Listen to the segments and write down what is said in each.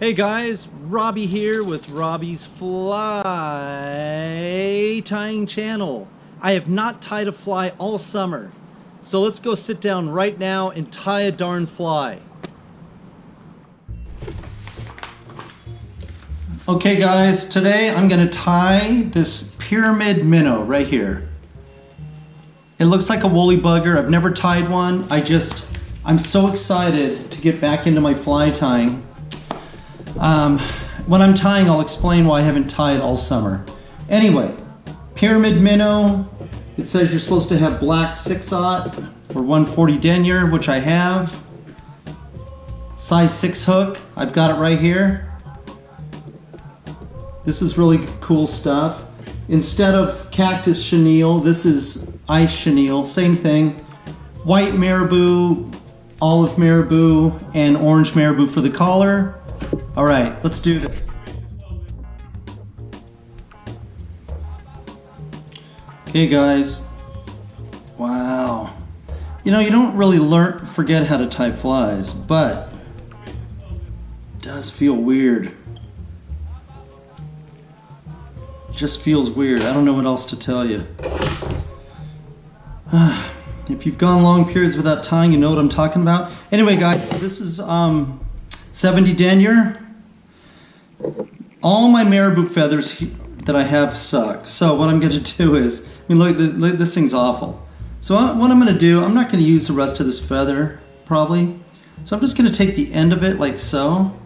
Hey guys, Robbie here with Robbie's Fly Tying Channel. I have not tied a fly all summer, so let's go sit down right now and tie a darn fly. Okay guys, today I'm going to tie this pyramid minnow right here. It looks like a woolly bugger. I've never tied one. I just, I'm so excited to get back into my fly tying. Um, when I'm tying, I'll explain why I haven't tied all summer. Anyway, pyramid minnow. It says you're supposed to have black 6-aught or 140 denier, which I have. Size 6 hook. I've got it right here. This is really cool stuff. Instead of cactus chenille, this is ice chenille. Same thing. White marabou, olive marabou, and orange marabou for the collar. All right, let's do this. Okay guys, wow. You know, you don't really learn, forget how to tie flies, but does feel weird. It just feels weird. I don't know what else to tell you. if you've gone long periods without tying, you know what I'm talking about. Anyway, guys, this is um, 70 denier. All my marabou feathers that I have suck. So what I'm going to do is, I mean, look, this thing's awful. So what I'm going to do, I'm not going to use the rest of this feather, probably. So I'm just going to take the end of it like so.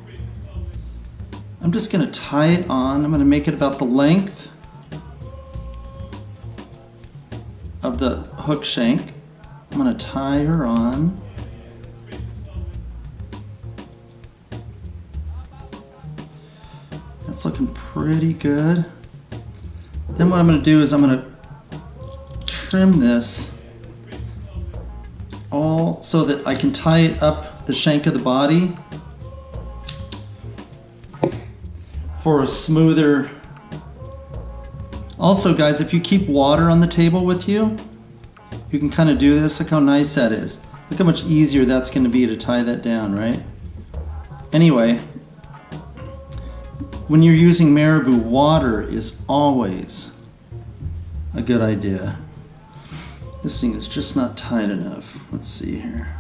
I'm just going to tie it on. I'm going to make it about the length of the hook shank. I'm going to tie her on. Looking pretty good. Then what I'm going to do is I'm going to trim this all so that I can tie it up the shank of the body for a smoother. Also guys if you keep water on the table with you you can kind of do this. Look how nice that is. Look how much easier that's going to be to tie that down right? Anyway when you're using marabou, water is always a good idea. This thing is just not tight enough. Let's see here.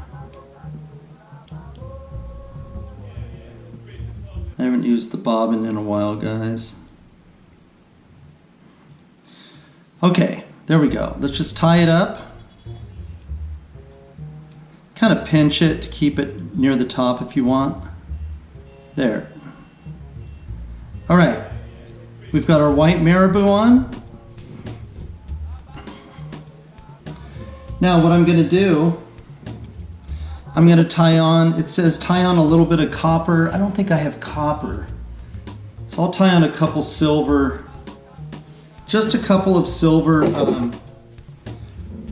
I haven't used the bobbin in a while, guys. Okay, there we go. Let's just tie it up. Kind of pinch it to keep it near the top if you want. There. All right, we've got our white marabou on. Now what I'm gonna do, I'm gonna tie on, it says tie on a little bit of copper. I don't think I have copper. So I'll tie on a couple silver, just a couple of silver um,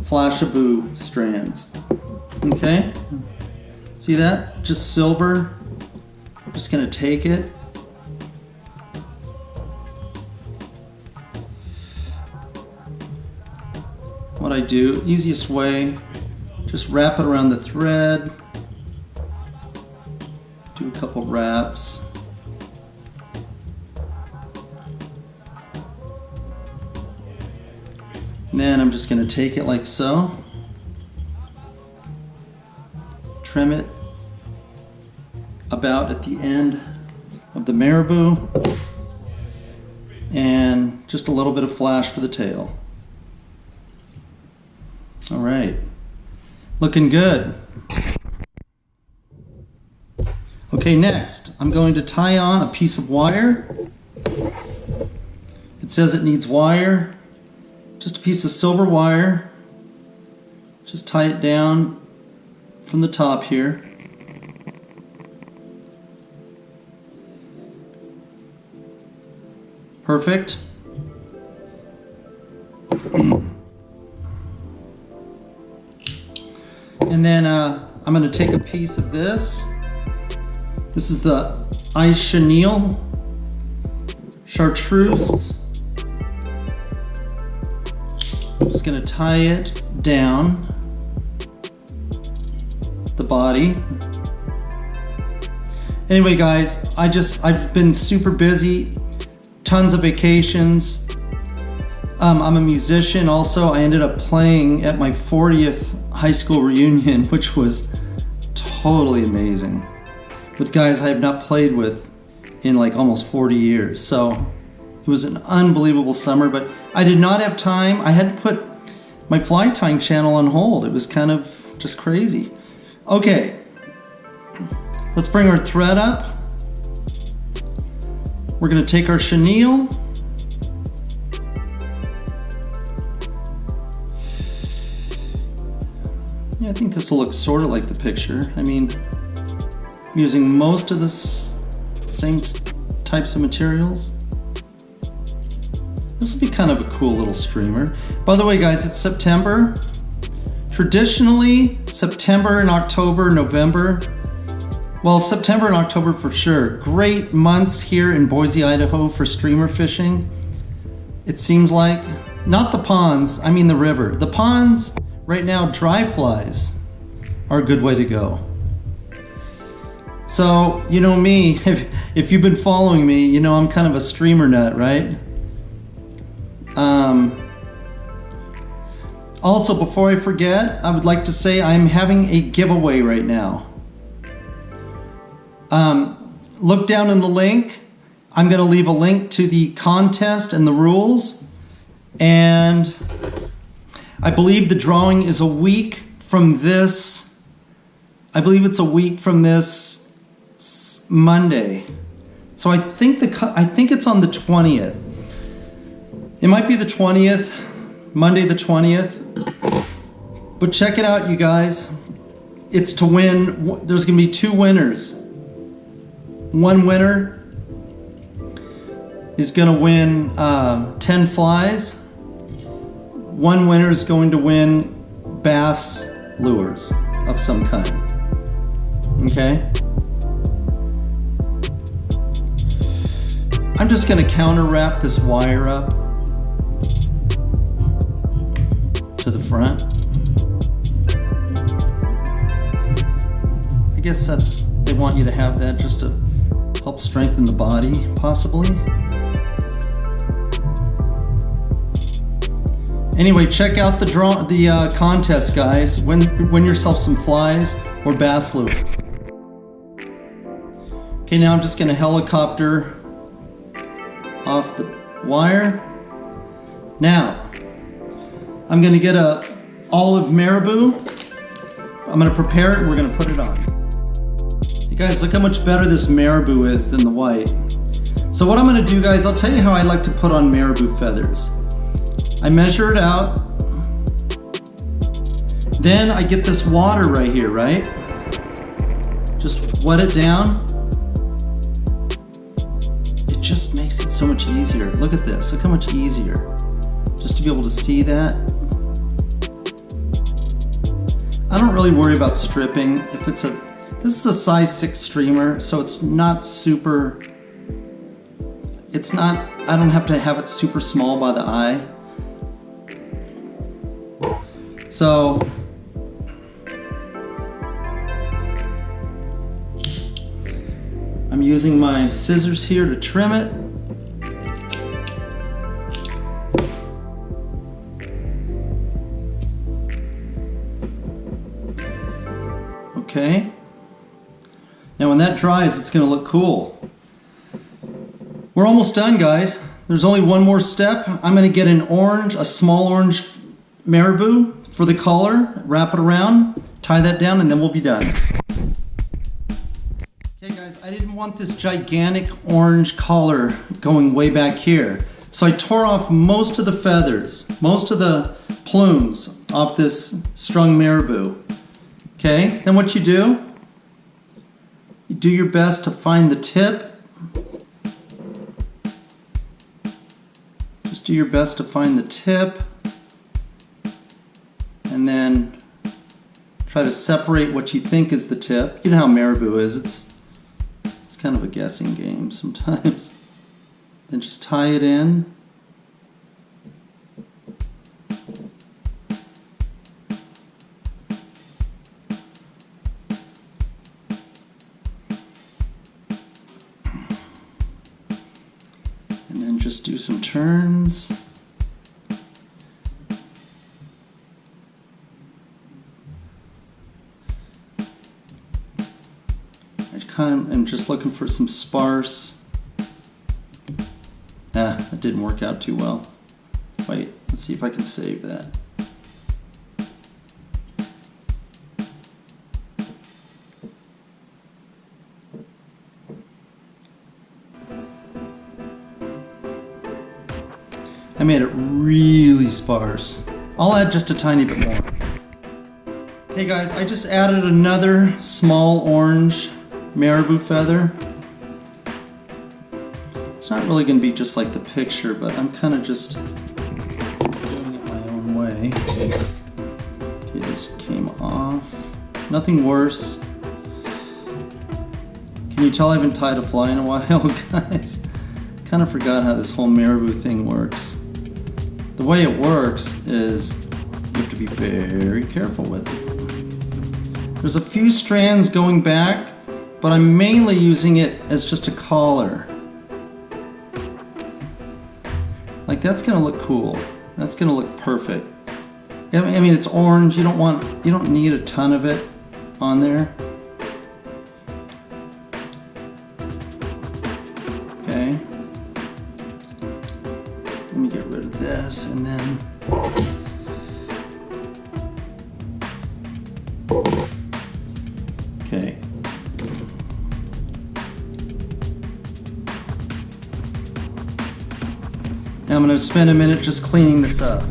Flashabou strands. Okay, see that? Just silver. I'm just gonna take it what I do, easiest way, just wrap it around the thread, do a couple wraps. And then I'm just going to take it like so, trim it about at the end of the marabou, and just a little bit of flash for the tail. All right. Looking good. Okay, next, I'm going to tie on a piece of wire. It says it needs wire. Just a piece of silver wire. Just tie it down from the top here. Perfect. And then uh, I'm to take a piece of this. This is the ice chenille chartreuse. I'm just to tie it down the body. Anyway, guys, I just, I've been super busy, tons of vacations. Um, I'm a musician also. I ended up playing at my 40th high school reunion, which was totally amazing with guys I have not played with in like almost 40 years. So it was an unbelievable summer, but I did not have time. I had to put my fly tying channel on hold. It was kind of just crazy. Okay, let's bring our thread up. We're gonna take our chenille. Yeah, I think this will look sort of like the picture. I mean, I'm using most of the same types of materials. This will be kind of a cool little streamer. By the way, guys, it's September. Traditionally, September and October, November, well, September and October for sure. Great months here in Boise, Idaho for streamer fishing. It seems like, not the ponds, I mean the river. The ponds, right now, dry flies are a good way to go. So, you know me, if, if you've been following me, you know I'm kind of a streamer nut, right? Um, also, before I forget, I would like to say I'm having a giveaway right now. Um, look down in the link. I'm going to leave a link to the contest and the rules. And I believe the drawing is a week from this. I believe it's a week from this Monday. So I think the I think it's on the 20th. It might be the 20th, Monday the 20th. But check it out, you guys. It's to win. There's going to be two winners. One winner is going to win uh, 10 flies. One winner is going to win bass lures of some kind. Okay? I'm just going to counter wrap this wire up to the front. I guess that's, they want you to have that just to help strengthen the body, possibly. Anyway, check out the draw, the uh, contest, guys. Win, win yourself some flies or bass lures. Okay, now I'm just gonna helicopter off the wire. Now, I'm gonna get a olive marabou. I'm gonna prepare it, we're gonna put it on. You guys, look how much better this marabou is than the white. So what I'm gonna do, guys, I'll tell you how I like to put on marabou feathers. I measure it out. Then I get this water right here, right? Just wet it down. It just makes it so much easier. Look at this, look how much easier. Just to be able to see that. I don't really worry about stripping. If it's a, this is a size six streamer, so it's not super, it's not, I don't have to have it super small by the eye. So, I'm using my scissors here to trim it. Okay. Now when that dries, it's going to look cool. We're almost done, guys. There's only one more step. I'm going to get an orange, a small orange marabou for the collar, wrap it around, tie that down, and then we'll be done. Okay guys, I didn't want this gigantic orange collar going way back here. So I tore off most of the feathers, most of the plumes off this strung marabou. Okay, then what you do, you do your best to find the tip. Just do your best to find the tip and then try to separate what you think is the tip. You know how marabou is, it's, it's kind of a guessing game sometimes. then just tie it in. And then just do some turns. Of am just looking for some sparse. Ah, that didn't work out too well. Wait, let's see if I can save that. I made it really sparse. I'll add just a tiny bit more. Okay guys, I just added another small orange marabou feather. It's not really going to be just like the picture, but I'm kind of just doing it my own way. Okay, this came off. Nothing worse. Can you tell I haven't tied a fly in a while, guys? Kind of forgot how this whole marabou thing works. The way it works is you have to be very careful with it. There's a few strands going back, but I'm mainly using it as just a collar. Like that's gonna look cool. That's gonna look perfect. I mean, it's orange. You don't want, you don't need a ton of it on there. Now I'm going to spend a minute just cleaning this up.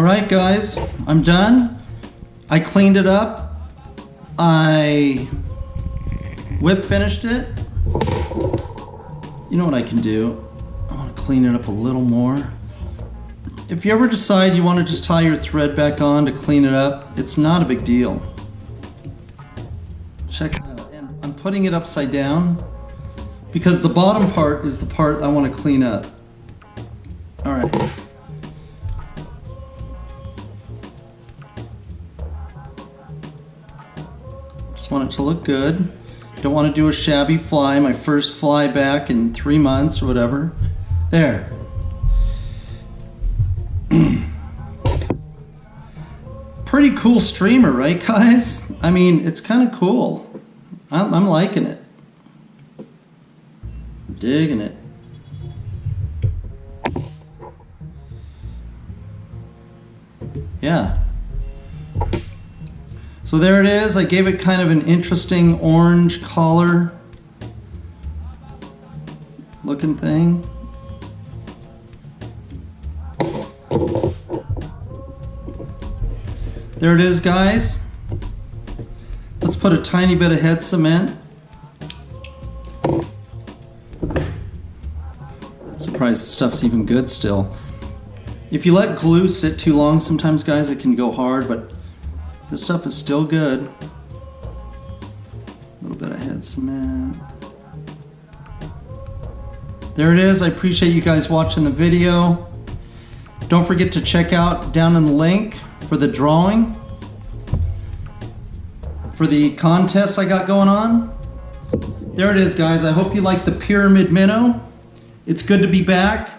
All right, guys, I'm done. I cleaned it up. I whip finished it. You know what I can do? I want to clean it up a little more. If you ever decide you want to just tie your thread back on to clean it up, it's not a big deal. Check it out. And I'm putting it upside down because the bottom part is the part I want to clean up. All right. It to look good. Don't want to do a shabby fly, my first fly back in three months or whatever. There. Pretty cool streamer, right guys? I mean, it's kind of cool. I'm, I'm liking it. Digging it. Yeah. So there it is. I gave it kind of an interesting orange collar looking thing. There it is, guys. Let's put a tiny bit of head cement. Surprised stuff's even good still. If you let glue sit too long, sometimes guys it can go hard, but this stuff is still good. A little bit of head cement. There it is. I appreciate you guys watching the video. Don't forget to check out down in the link for the drawing for the contest I got going on. There it is, guys. I hope you like the Pyramid Minnow. It's good to be back.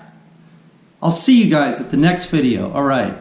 I'll see you guys at the next video. All right.